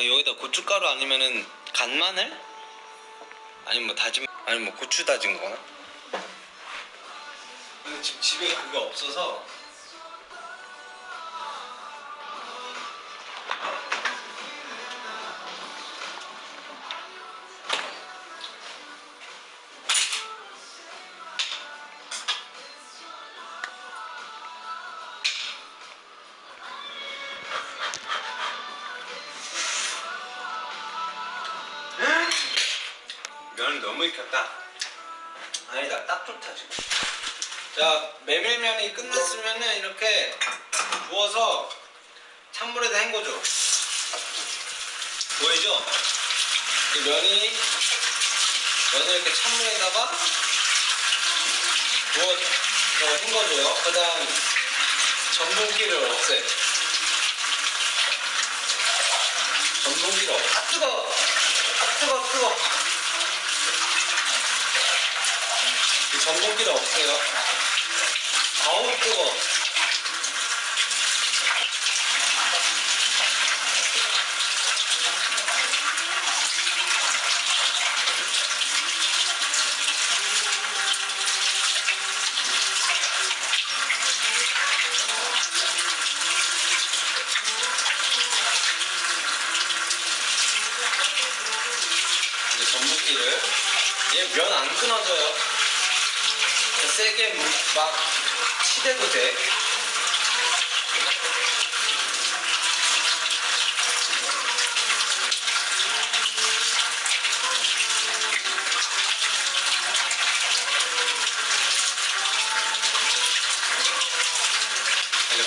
아, 여기다 고춧가루 아니면은 간마늘? 아니면 뭐 다진 아니면 뭐 고추 다진 거나? 지금 집에 그게 없어서 면이 너무 익혔다. 아니다, 딱 좋다 지금. 자, 메밀면이 끝났으면은 이렇게 부어서 찬물에다 헹궈줘. 보이죠? 이 면이 면을 이렇게 찬물에다가 부어서 헹궈줘요. 그 다음 전분기를 없애. 전분기를 없애. 아 뜨거. 아 뜨거 뜨거. 이 전분기를 없애요. 아우 뜨거. 이제 전분기를 얘 면 안 끊어져요. 세게 무- 막 치대도 돼.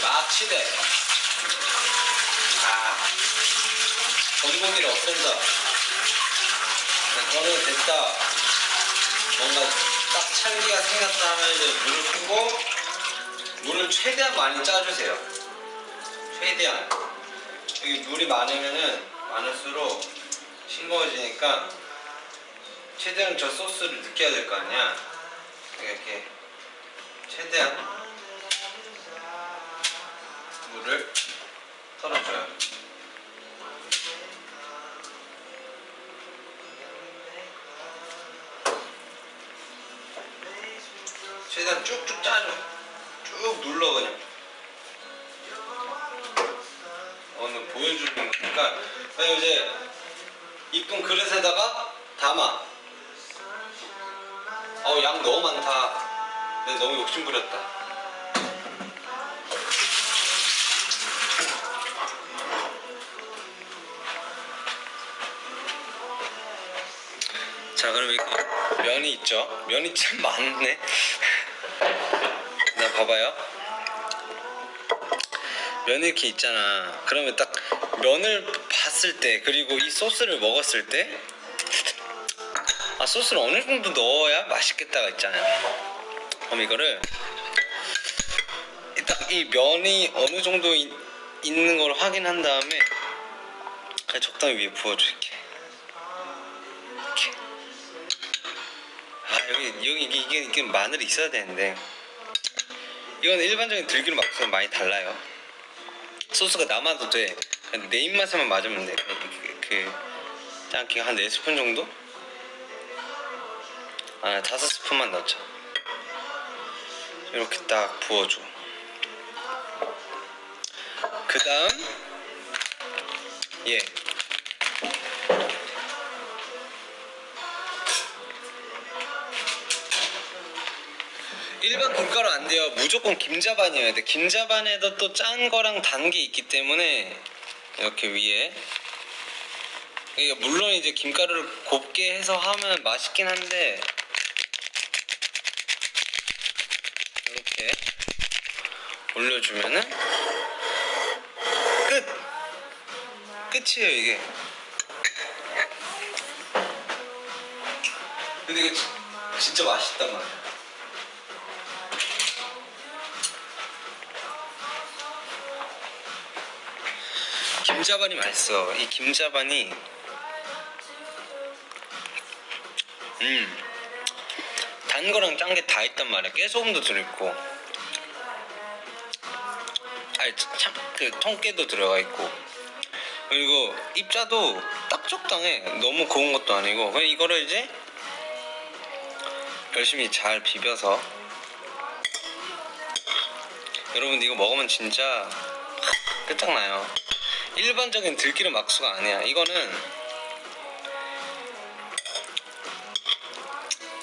막 치대. 아, 전분기를 없앤다. 저는 됐다. 뭔가 딱 찰기가 생겼다 하면 이제 물을 끄고 물을 최대한 많이 짜주세요. 최대한. 여기 물이 많으면은 많을수록 싱거워지니까 최대한 저 소스를 느껴야 될 거 아니야. 이렇게 최대한 물을 털어줘요. 최대한 쭉쭉 짜줘. 쭉 눌러 그냥. 오늘 보여주는 거니까. 그냥 이제 이쁜 그릇에다가 담아. 어우 양 너무 많다. 내가 너무 욕심 부렸다. 자 그럼 이거 면이 있죠 면이 참 많네 나 봐봐요. 면이 이렇게 있잖아. 그러면 딱 면을 봤을 때 그리고 이 소스를 먹었을 때 아 소스를 어느 정도 넣어야 맛있겠다가 있잖아요. 그럼 이거를 딱 이 면이 어느 정도 이- 있는 걸 확인한 다음에 그냥 적당히 위에 부어줄게. 이렇게. 아 여기 여기 이게 이게, 마늘이 있어야 되는데 이건 일반적인 들기름 맛과 많이 달라요. 소스가 남아도 돼. 그냥 내 입맛에만 맞으면 돼. 그, 그, 그 짱기 한 4스푼 정도? 아 5스푼만 넣자. 이렇게 딱 부어줘. 그 다음 얘 일반 김가루 안 돼요. 무조건 김자반이어야 돼. 김자반에도 또 짠 거랑 단 게 있기 때문에 이렇게 위에 이게 물론 이제 김가루를 곱게 해서 하면 맛있긴 한데 이렇게 올려주면은 끝 끝이에요 이게. 근데 진- 진짜 맛있단 말이야. 김자반이 맛있어. 이 김자반이 음. 단 거랑 짠 게 다 있단 말이야. 깨소금도 들어있고. 아니 참 그 통깨도 들어가 있고. 그리고 입자도 딱 적당해 너무 고운 것도 아니고 그냥 이거를 이제 열심히 잘 비벼서 여러분 이거 먹으면 진짜 끝장나요 일반적인 들기름 막수가 아니야 이거는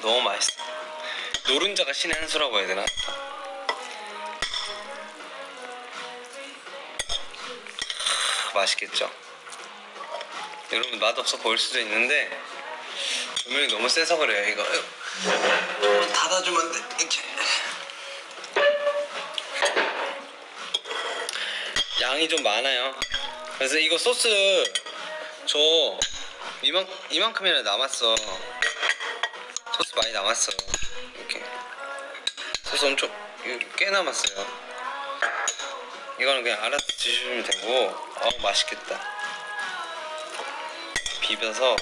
너무 맛있어 노른자가 신의 한 수라고 해야 되나? 맛있겠죠? 여러분 맛없어 보일 수도 있는데 조명이 너무 세서 그래요 이거 좀 닫아주면 안 돼? 이렇게 양이 좀 많아요 그래서 이거 소스 저 이만, 이만큼이나 남았어. 소스 많이 남았어. 이렇게. 소스 엄청 꽤 남았어요. 이거는 그냥 알아서 드시면 되고. 어 맛있겠다. 비벼서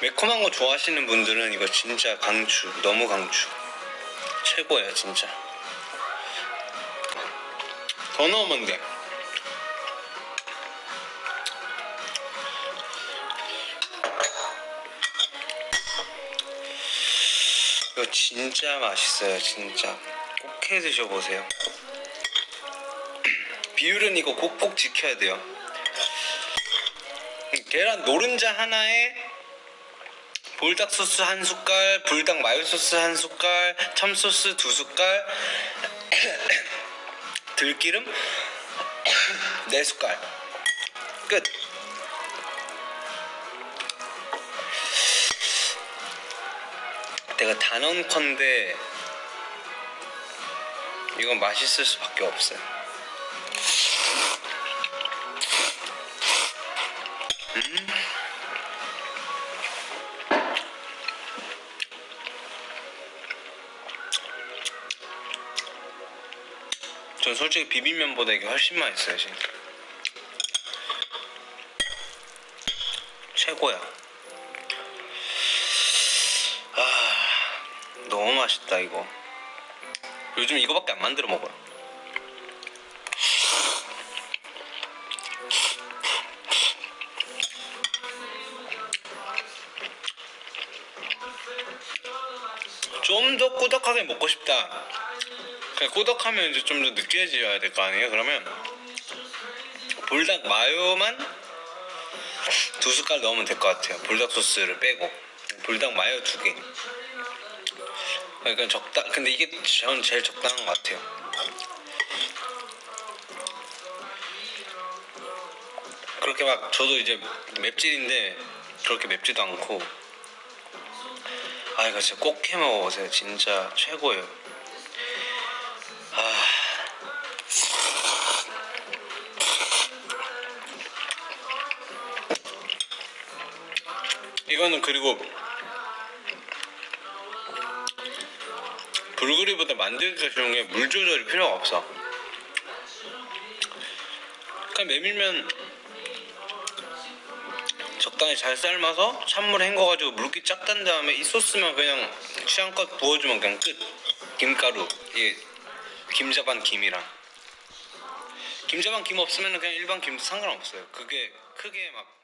매콤한 거 좋아하시는 분들은 이거 진짜 강추 너무 강추. 최고예요 진짜. 더 넣으면 돼. 이거 진짜 맛있어요 진짜. 꼭 해 드셔보세요. 비율은 이거 꼭꼭 지켜야 돼요. 계란 노른자 하나에 볼닭 소스 한 숟갈, 불닭 마요 소스 한 숟갈, 참 소스 두 숟갈, 들기름 네 숟갈. 끝. 내가 단언컨대 이건 맛있을 수밖에 없어요. 전 솔직히 비빔면보다 이게 훨씬 맛있어요 지금. 최고야. 아 너무 맛있다 이거. 요즘 이거밖에 안 만들어 먹어요. 좀 더 꾸덕하게 먹고 싶다 그냥 꾸덕하면 이제 좀 더 느끼해져야 될 거 아니에요? 그러면 불닭 마요만 두 숟갈 넣으면 될 것 같아요. 불닭 소스를 빼고 불닭 마요 두 개. 그러니까 적당. 근데 이게 저는 제일 적당한 것 같아요. 그렇게 막 저도 이제 맵찔인데 그렇게 맵지도 않고 아 이거 진짜 꼭 해 먹어보세요. 진짜 최고예요. 이거는 그리고 불그리보다 쉬운 게물 조절이 필요가 없어. 그냥 메밀면 적당히 잘 삶아서 찬물 헹궈가지고 물기 쫙딴 다음에 이 소스만 그냥 취향껏 부어주면 그냥 끝. 김가루, 이 김자반 김이랑 김자반 김 없으면 그냥 일반 김도 상관없어요. 그게 크게 막